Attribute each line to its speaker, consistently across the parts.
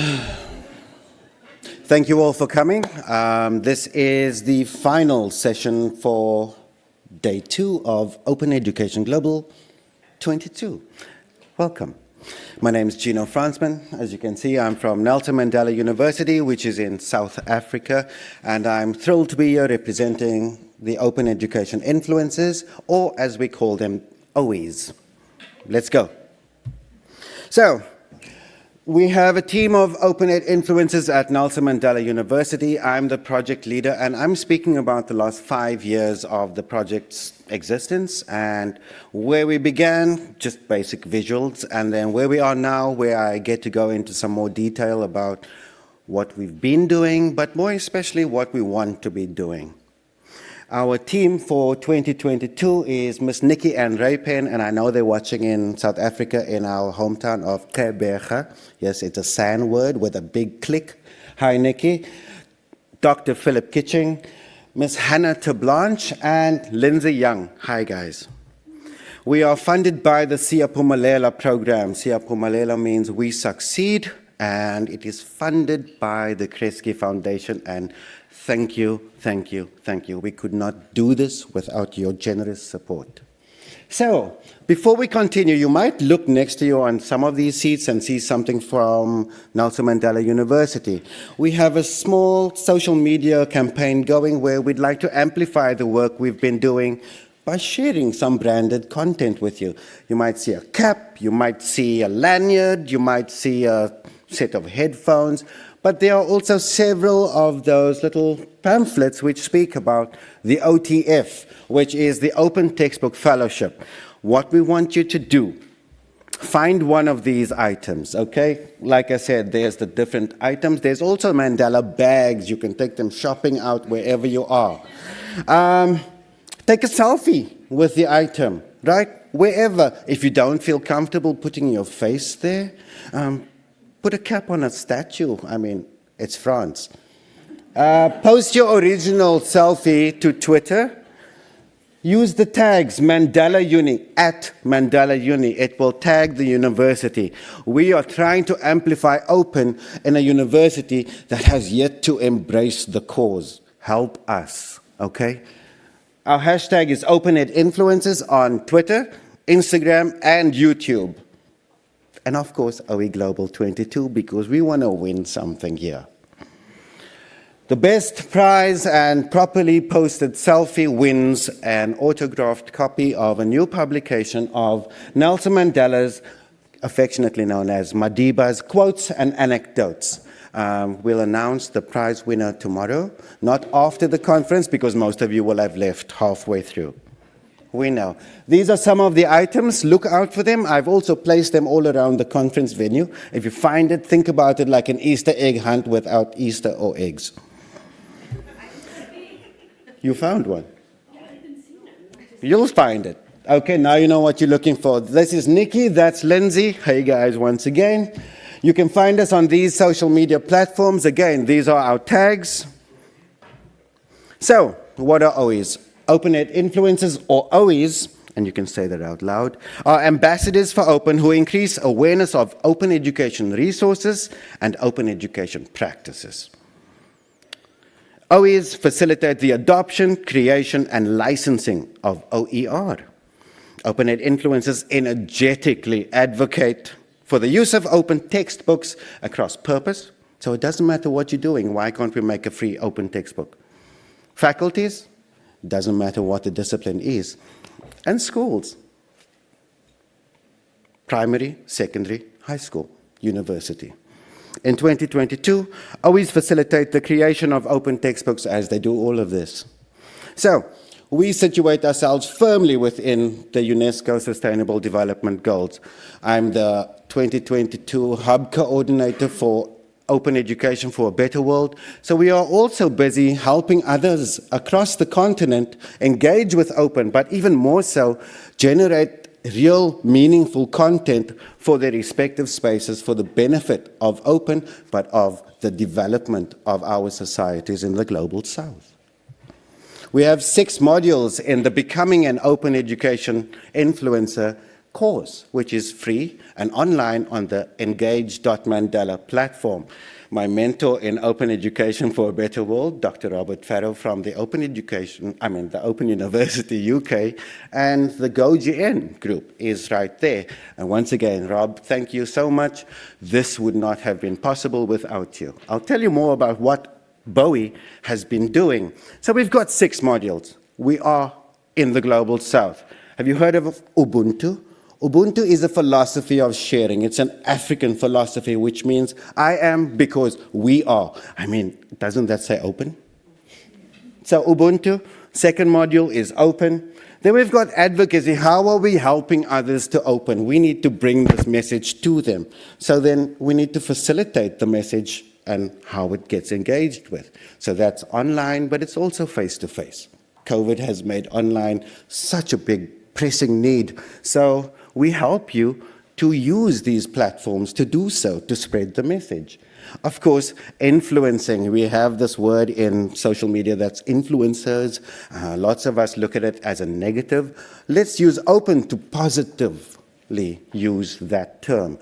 Speaker 1: Thank you all for coming. Um, this is the final session for day two of Open Education Global 22. Welcome. My name is Gino Fransman. As you can see, I'm from Nelson Mandela University, which is in South Africa, and I'm thrilled to be here representing the Open Education Influencers, or as we call them, OEs. Let's go. So, we have a team of OpenEd influencers at Nelson Mandela University. I'm the project leader, and I'm speaking about the last five years of the project's existence and where we began, just basic visuals, and then where we are now, where I get to go into some more detail about what we've been doing, but more especially what we want to be doing. Our team for 2022 is Miss Nikki Ann Raypen, and I know they're watching in South Africa in our hometown of Gqeberha. Yes, it's a sand word with a big click. Hi, Nikki. Dr. Philip Kitching, Miss Hannah Tablanche, and Lindsay Young. Hi, guys. We are funded by the Siyaphumelela program. Siyaphumelela means we succeed, and it is funded by the Kresge Foundation and Thank you, thank you, thank you. We could not do this without your generous support. So, before we continue, you might look next to you on some of these seats and see something from Nelson Mandela University. We have a small social media campaign going where we'd like to amplify the work we've been doing by sharing some branded content with you. You might see a cap, you might see a lanyard, you might see a set of headphones, but there are also several of those little pamphlets which speak about the OTF, which is the Open Textbook Fellowship. What we want you to do, find one of these items, okay? Like I said, there's the different items. There's also Mandela bags. You can take them shopping out wherever you are. Um, take a selfie with the item, right? Wherever. If you don't feel comfortable putting your face there, um, Put a cap on a statue. I mean, it's France. Uh, post your original selfie to Twitter. Use the tags Mandela Uni, at Mandela Uni. It will tag the university. We are trying to amplify open in a university that has yet to embrace the cause. Help us, okay? Our hashtag is OpenEdInfluencers on Twitter, Instagram, and YouTube and of course OE Global 22 because we want to win something here. The best prize and properly posted selfie wins an autographed copy of a new publication of Nelson Mandela's, affectionately known as Madiba's Quotes and Anecdotes. Um, we'll announce the prize winner tomorrow, not after the conference because most of you will have left halfway through we know. These are some of the items. Look out for them. I've also placed them all around the conference venue. If you find it, think about it like an Easter egg hunt without Easter or eggs. You found one. You'll find it. Okay, now you know what you're looking for. This is Nikki, that's Lindsay. Hey guys, once again. You can find us on these social media platforms. Again, these are our tags. So, what are OEs? OpenEd influencers or OEs, and you can say that out loud, are ambassadors for open who increase awareness of open education resources and open education practices. OEs facilitate the adoption, creation, and licensing of OER. OpenEd influencers energetically advocate for the use of open textbooks across purpose. So it doesn't matter what you're doing, why can't we make a free open textbook? Faculties doesn't matter what the discipline is. And schools, primary, secondary, high school, university. In 2022, always facilitate the creation of open textbooks as they do all of this. So, we situate ourselves firmly within the UNESCO Sustainable Development Goals. I'm the 2022 Hub Coordinator for Open Education for a Better World. So we are also busy helping others across the continent engage with open, but even more so, generate real meaningful content for their respective spaces for the benefit of open, but of the development of our societies in the global south. We have six modules in the Becoming an Open Education Influencer course, which is free and online on the engage.mandela platform. My mentor in open education for a better world, Dr. Robert Farrow from the Open Education, I mean the Open University UK, and the GoGN group is right there. And once again, Rob, thank you so much. This would not have been possible without you. I'll tell you more about what Bowie has been doing. So we've got six modules. We are in the Global South. Have you heard of Ubuntu? Ubuntu is a philosophy of sharing. It's an African philosophy, which means I am because we are. I mean, doesn't that say open? So Ubuntu, second module is open. Then we've got advocacy. How are we helping others to open? We need to bring this message to them. So then we need to facilitate the message and how it gets engaged with. So that's online, but it's also face-to-face. -face. COVID has made online such a big pressing need. So we help you to use these platforms to do so, to spread the message. Of course, influencing. We have this word in social media that's influencers. Uh, lots of us look at it as a negative. Let's use open to positively use that term.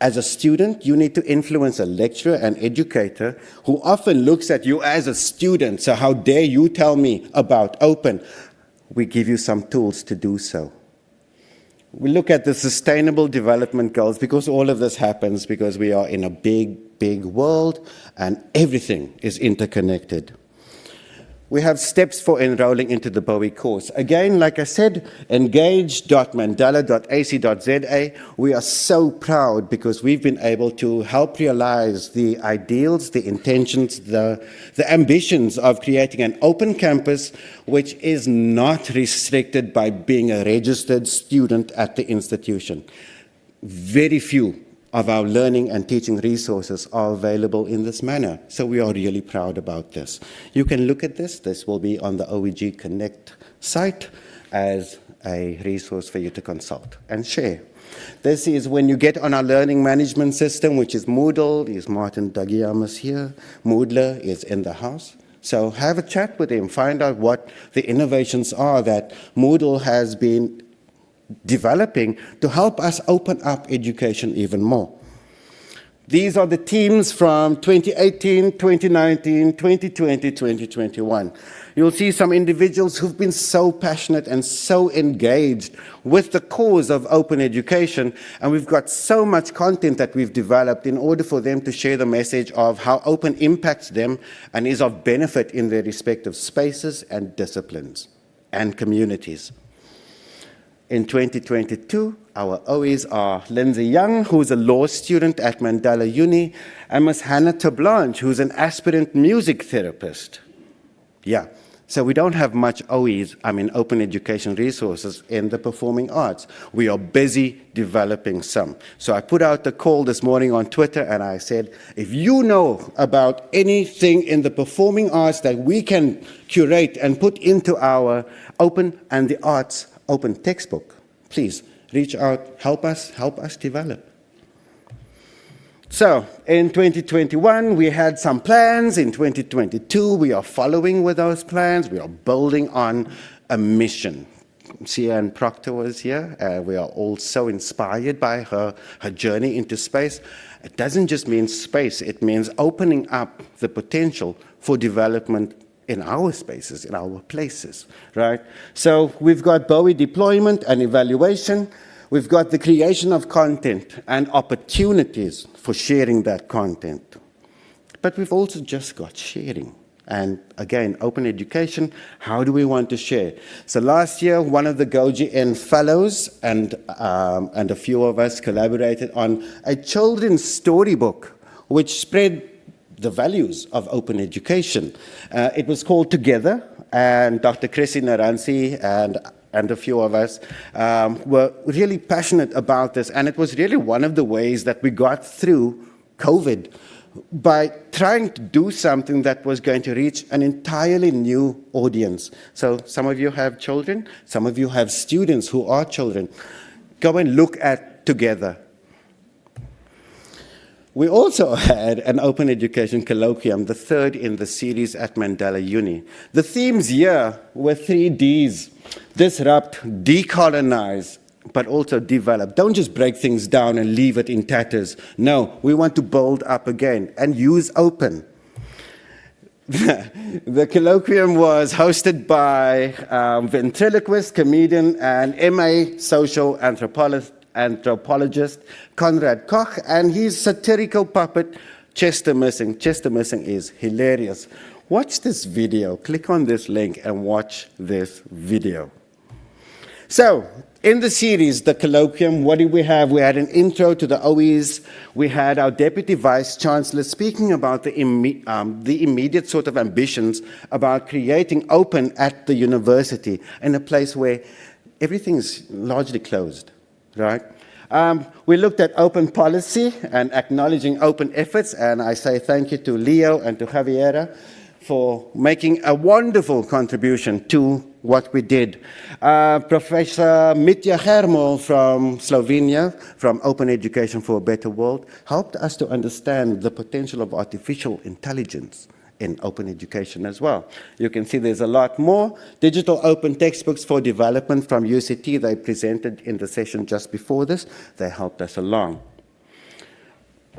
Speaker 1: As a student, you need to influence a lecturer and educator who often looks at you as a student. So how dare you tell me about open? We give you some tools to do so we look at the sustainable development goals because all of this happens because we are in a big, big world and everything is interconnected. We have steps for enrolling into the Bowie course. Again, like I said, engage.mandela.ac.za. We are so proud because we've been able to help realize the ideals, the intentions, the, the ambitions of creating an open campus which is not restricted by being a registered student at the institution. Very few of our learning and teaching resources are available in this manner. So we are really proud about this. You can look at this. This will be on the OEG Connect site as a resource for you to consult and share. This is when you get on our learning management system, which is Moodle, is Martin Dougiamas here. Moodler is in the house. So have a chat with him, find out what the innovations are that Moodle has been developing to help us open up education even more. These are the teams from 2018, 2019, 2020, 2021. You'll see some individuals who've been so passionate and so engaged with the cause of open education, and we've got so much content that we've developed in order for them to share the message of how open impacts them and is of benefit in their respective spaces and disciplines and communities. In 2022, our OEs are Lindsay Young, who's a law student at Mandela Uni, and Ms. Hannah Tablanche, who's an aspirant music therapist. Yeah, so we don't have much OEs, I mean open education resources in the performing arts. We are busy developing some. So I put out the call this morning on Twitter and I said, if you know about anything in the performing arts that we can curate and put into our open and the arts open textbook. Please reach out, help us, help us develop. So in 2021, we had some plans. In 2022, we are following with those plans. We are building on a mission. Sian Proctor was here. Uh, we are all so inspired by her, her journey into space. It doesn't just mean space, it means opening up the potential for development in our spaces, in our places, right? So we've got Bowie deployment and evaluation. We've got the creation of content and opportunities for sharing that content. But we've also just got sharing. And again, open education, how do we want to share? So last year, one of the GoGN fellows and, um, and a few of us collaborated on a children's storybook which spread the values of open education. Uh, it was called Together, and Dr. Chrissi Nerantzi and and a few of us um, were really passionate about this, and it was really one of the ways that we got through COVID by trying to do something that was going to reach an entirely new audience. So some of you have children, some of you have students who are children. Go and look at Together. We also had an open education colloquium, the third in the series at Mandela Uni. The themes here were three Ds, disrupt, decolonize, but also develop. Don't just break things down and leave it in tatters. No, we want to build up again and use open. the colloquium was hosted by um, ventriloquist, comedian, and MA social anthropologist, anthropologist Conrad Koch, and his satirical puppet, Chester Missing. Chester Missing is hilarious. Watch this video. Click on this link and watch this video. So, in the series, the colloquium, what did we have? We had an intro to the OEs. We had our Deputy Vice Chancellor speaking about the, imme um, the immediate sort of ambitions about creating open at the university in a place where everything is largely closed, right? Um, we looked at open policy and acknowledging open efforts, and I say thank you to Leo and to Javiera for making a wonderful contribution to what we did. Uh, Professor Mitja Jermol from Slovenia, from Open Education for a Better World, helped us to understand the potential of artificial intelligence in open education as well. You can see there's a lot more. Digital open textbooks for development from UCT, they presented in the session just before this. They helped us along.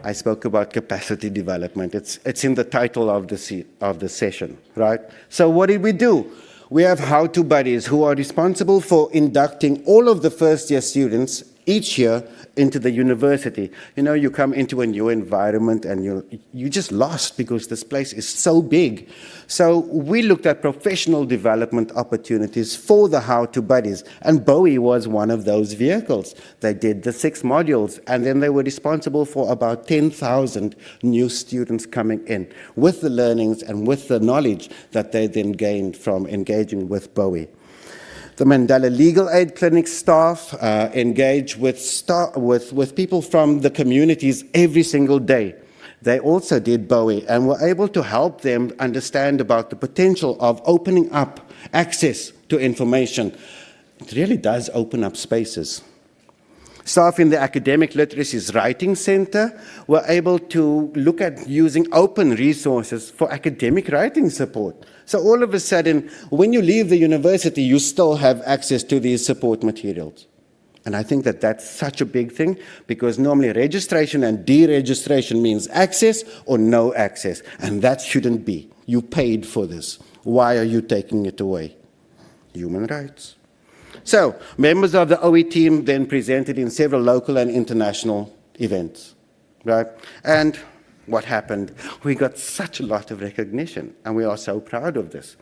Speaker 1: I spoke about capacity development. It's, it's in the title of the, of the session, right? So what did we do? We have how-to buddies who are responsible for inducting all of the first-year students each year into the university. You know, you come into a new environment and you're, you just lost because this place is so big. So we looked at professional development opportunities for the how-to buddies, and Bowie was one of those vehicles. They did the six modules, and then they were responsible for about 10,000 new students coming in with the learnings and with the knowledge that they then gained from engaging with Bowie. The Mandela Legal Aid Clinic staff uh, engage with, with, with people from the communities every single day. They also did Bowie and were able to help them understand about the potential of opening up access to information. It really does open up spaces. Staff in the Academic Literacies Writing Center were able to look at using open resources for academic writing support. So all of a sudden, when you leave the university, you still have access to these support materials. And I think that that's such a big thing because normally registration and deregistration means access or no access. And that shouldn't be. You paid for this. Why are you taking it away? Human rights. So, members of the OE team then presented in several local and international events, right? And what happened. We got such a lot of recognition, and we are so proud of this.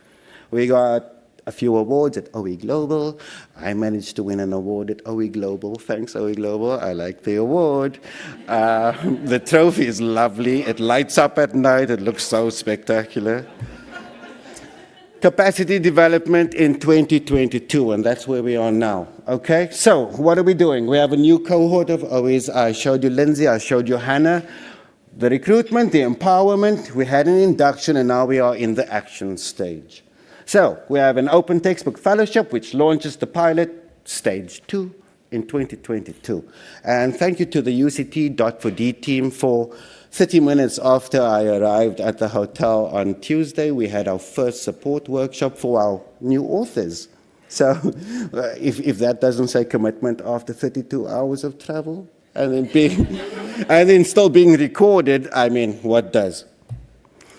Speaker 1: We got a few awards at OE Global. I managed to win an award at OE Global. Thanks, OE Global. I like the award. Uh, the trophy is lovely. It lights up at night. It looks so spectacular. Capacity development in 2022, and that's where we are now. Okay, so what are we doing? We have a new cohort of OEs. I showed you Lindsay, I showed you Hannah the recruitment, the empowerment, we had an induction, and now we are in the action stage. So we have an open textbook fellowship, which launches the pilot stage two in 2022. And thank you to the UCT Dot4D team for 30 minutes after I arrived at the hotel on Tuesday, we had our first support workshop for our new authors. So if, if that doesn't say commitment after 32 hours of travel, and then being, and then still being recorded, I mean, what does?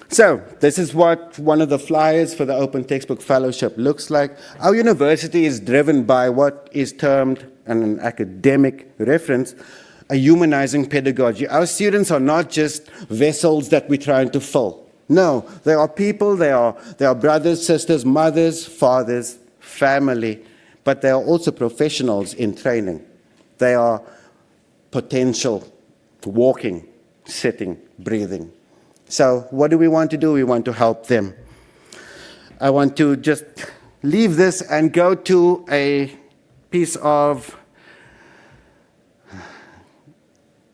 Speaker 1: So this is what one of the flyers for the Open Textbook Fellowship looks like. Our university is driven by what is termed an academic reference, a humanizing pedagogy. Our students are not just vessels that we're trying to fill. No, they are people, they are, they are brothers, sisters, mothers, fathers, family, but they are also professionals in training. They are potential walking, sitting, breathing. So what do we want to do? We want to help them. I want to just leave this and go to a piece of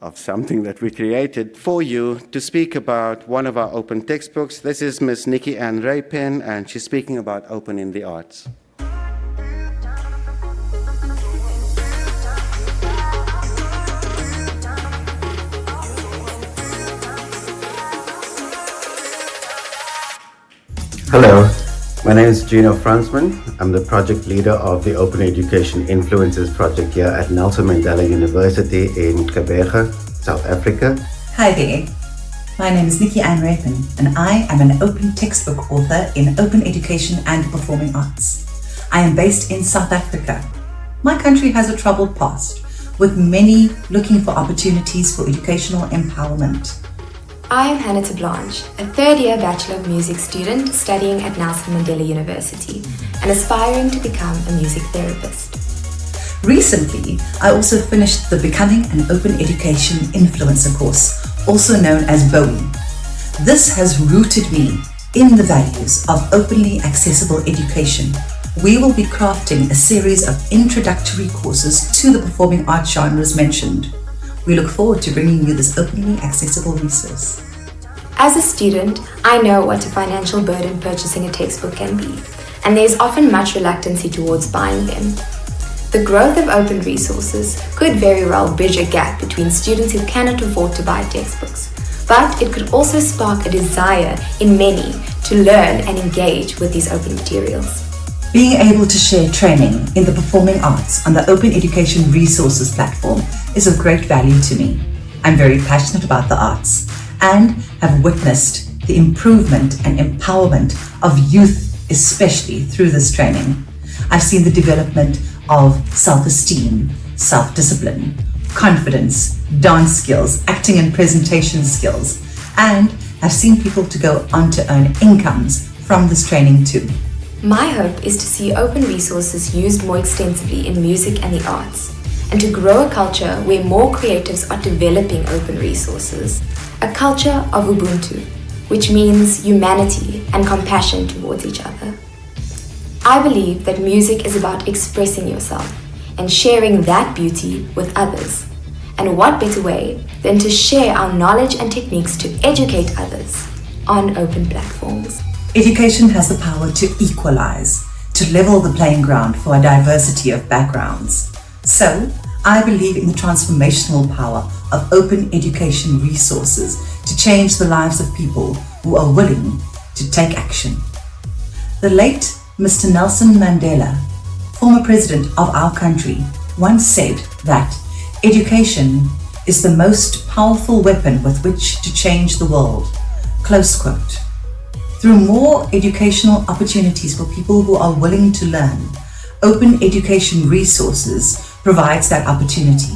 Speaker 1: of something that we created for you to speak about one of our open textbooks. This is Miss Nikki Ann Raypen, and she's speaking about open in the arts.
Speaker 2: Hello,
Speaker 1: My name is Gino Fransman. I'm the project leader of the Open Education Influences project here at Nelson Mandela University in Gqeberha, South Africa.
Speaker 2: Hi there. My name is Nikki Ann Rapin, and I am an open textbook author in open education and performing arts. I am based in South Africa. My country has a troubled past, with many looking for opportunities for educational empowerment.
Speaker 3: I am Hannah Blanche, a third year Bachelor of Music student studying at Nelson Mandela University and aspiring to become a music therapist.
Speaker 2: Recently, I also finished the Becoming an Open Education Influencer course, also known as BOWIE. This has rooted me in the values of openly accessible education. We will be crafting a series of introductory courses to the performing arts genres mentioned. We look forward to bringing you this openly accessible resource.
Speaker 3: As a student, I know what a financial burden purchasing a textbook can be, and there's often much reluctancy towards buying them. The growth of open resources could very well bridge a gap between students who cannot afford to buy textbooks, but it could also spark a desire in many to learn and engage with these open materials.
Speaker 2: Being able to share training in the performing arts on the Open Education Resources platform is of great value to me. I'm very passionate about the arts and have witnessed the improvement and empowerment of youth, especially through this training. I've seen the development of self-esteem, self-discipline, confidence, dance skills, acting and presentation skills, and I've seen people to go on to earn incomes from this training too.
Speaker 3: My hope is to see open resources used more extensively in music and the arts, and to grow a culture where more creatives are developing open resources. A culture of Ubuntu, which means humanity and compassion towards each other. I believe that music is about expressing yourself and sharing that beauty with others. And what better way than to share our knowledge and techniques to educate others on open platforms.
Speaker 2: Education has the power to equalize, to level the playing ground for a diversity of backgrounds. So, I believe in the transformational power of open education resources to change the lives of people who are willing to take action. The late Mr. Nelson Mandela, former president of our country, once said that education is the most powerful weapon with which to change the world. Close quote through more educational opportunities for people who are willing to learn. Open Education Resources provides that opportunity.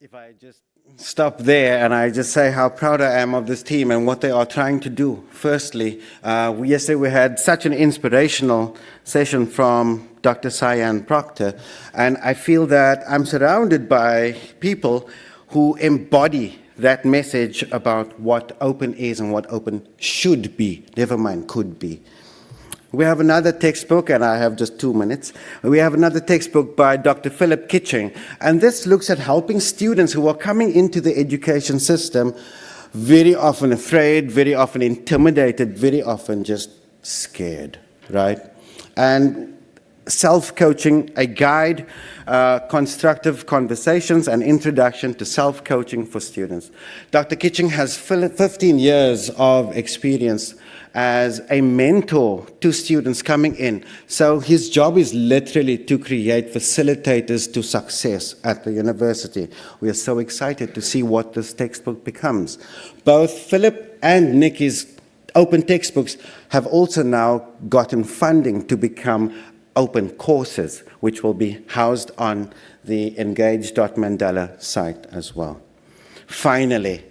Speaker 1: If I just stop there and I just say how proud I am of this team and what they are trying to do. Firstly, uh, yesterday we had such an inspirational session from Dr. Sian Proctor, and I feel that I'm surrounded by people who embody that message about what open is and what open should be, never mind could be. We have another textbook, and I have just two minutes. We have another textbook by Dr. Philip Kitching, and this looks at helping students who are coming into the education system very often afraid, very often intimidated, very often just scared, right? And self-coaching, a guide, uh, constructive conversations, and introduction to self-coaching for students. Dr. Kitching has 15 years of experience as a mentor to students coming in. So his job is literally to create facilitators to success at the university. We are so excited to see what this textbook becomes. Both Philip and Nikki's open textbooks have also now gotten funding to become open courses, which will be housed on the engage.mandela site as well. Finally,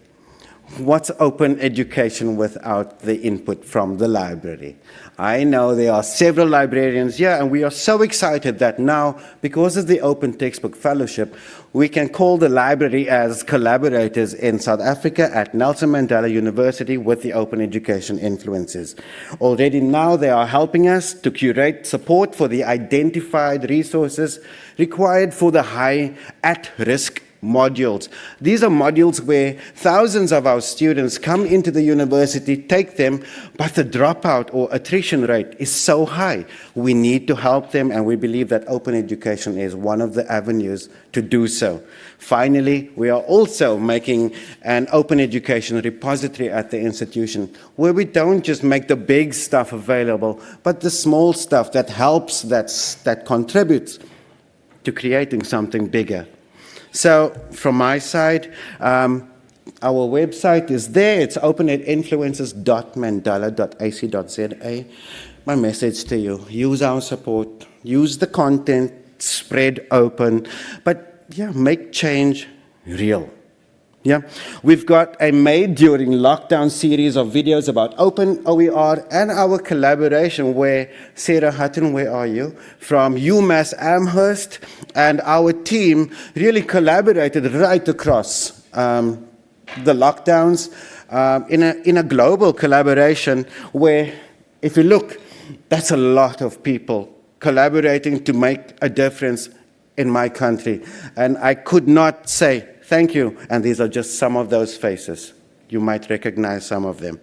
Speaker 1: what's open education without the input from the library? I know there are several librarians here, and we are so excited that now, because of the Open Textbook Fellowship, we can call the library as collaborators in South Africa at Nelson Mandela University with the Open Education Influences. Already now they are helping us to curate support for the identified resources required for the high at-risk modules. These are modules where thousands of our students come into the university, take them, but the dropout or attrition rate is so high. We need to help them, and we believe that open education is one of the avenues to do so. Finally, we are also making an open education repository at the institution where we don't just make the big stuff available, but the small stuff that helps, that's, that contributes to creating something bigger. So from my side, um, our website is there. It's open at influencers.mandela.ac.za. My message to you, use our support, use the content, spread open, but yeah, make change real. Yeah, we've got a made during lockdown series of videos about open OER and our collaboration where Sarah Hutton, where are you? From UMass Amherst and our team really collaborated right across um, the lockdowns um, in, a, in a global collaboration where if you look, that's a lot of people collaborating to make a difference in my country. And I could not say thank you. And these are just some of those faces. You might recognize some of them.